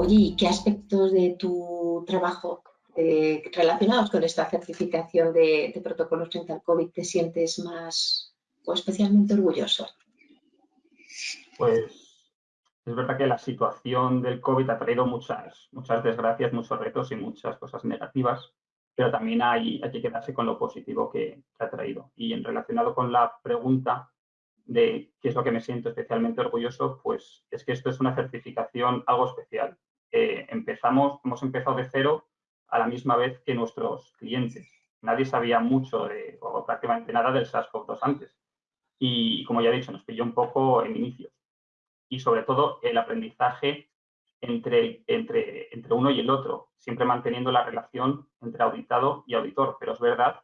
Oye, ¿y qué aspectos de tu trabajo eh, relacionados con esta certificación de, protocolos frente al COVID te sientes más o especialmente orgulloso? Pues es verdad que la situación del COVID ha traído muchas, muchas desgracias, muchos retos y muchas cosas negativas, pero también hay, hay que quedarse con lo positivo que, que ha traído. Y en relacionado con la pregunta, de qué es lo que me siento especialmente orgulloso, pues es que esto es una certificación algo especial. Empezamos, hemos empezado de cero a la misma vez que nuestros clientes. Nadie sabía mucho o prácticamente nada del SARS-CoV-2 antes. Y como ya he dicho, nos pilló un poco en inicios. Y sobre todo el aprendizaje entre, entre, entre uno y el otro, siempre manteniendo la relación entre auditado y auditor. Pero es verdad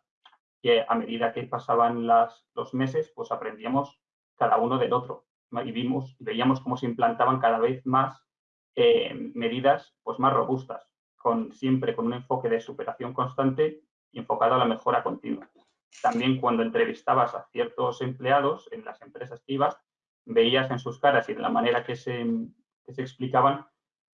que a medida que pasaban las, los meses, pues aprendíamos cada uno del otro. Y vimos, veíamos cómo se implantaban cada vez más eh, medidas pues, más robustas, con, siempre con un enfoque de superación constante enfocado a la mejora continua. También cuando entrevistabas a ciertos empleados en las empresas que veías en sus caras y de la manera que se, que se explicaban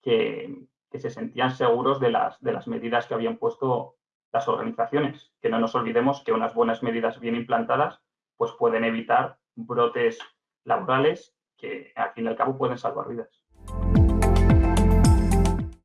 que, que, se sentían seguros de las, de las medidas que habían puesto las organizaciones. Que no nos olvidemos que unas buenas medidas bien implantadas pues pueden evitar brotes laborales que al fin y al cabo pueden salvar vidas.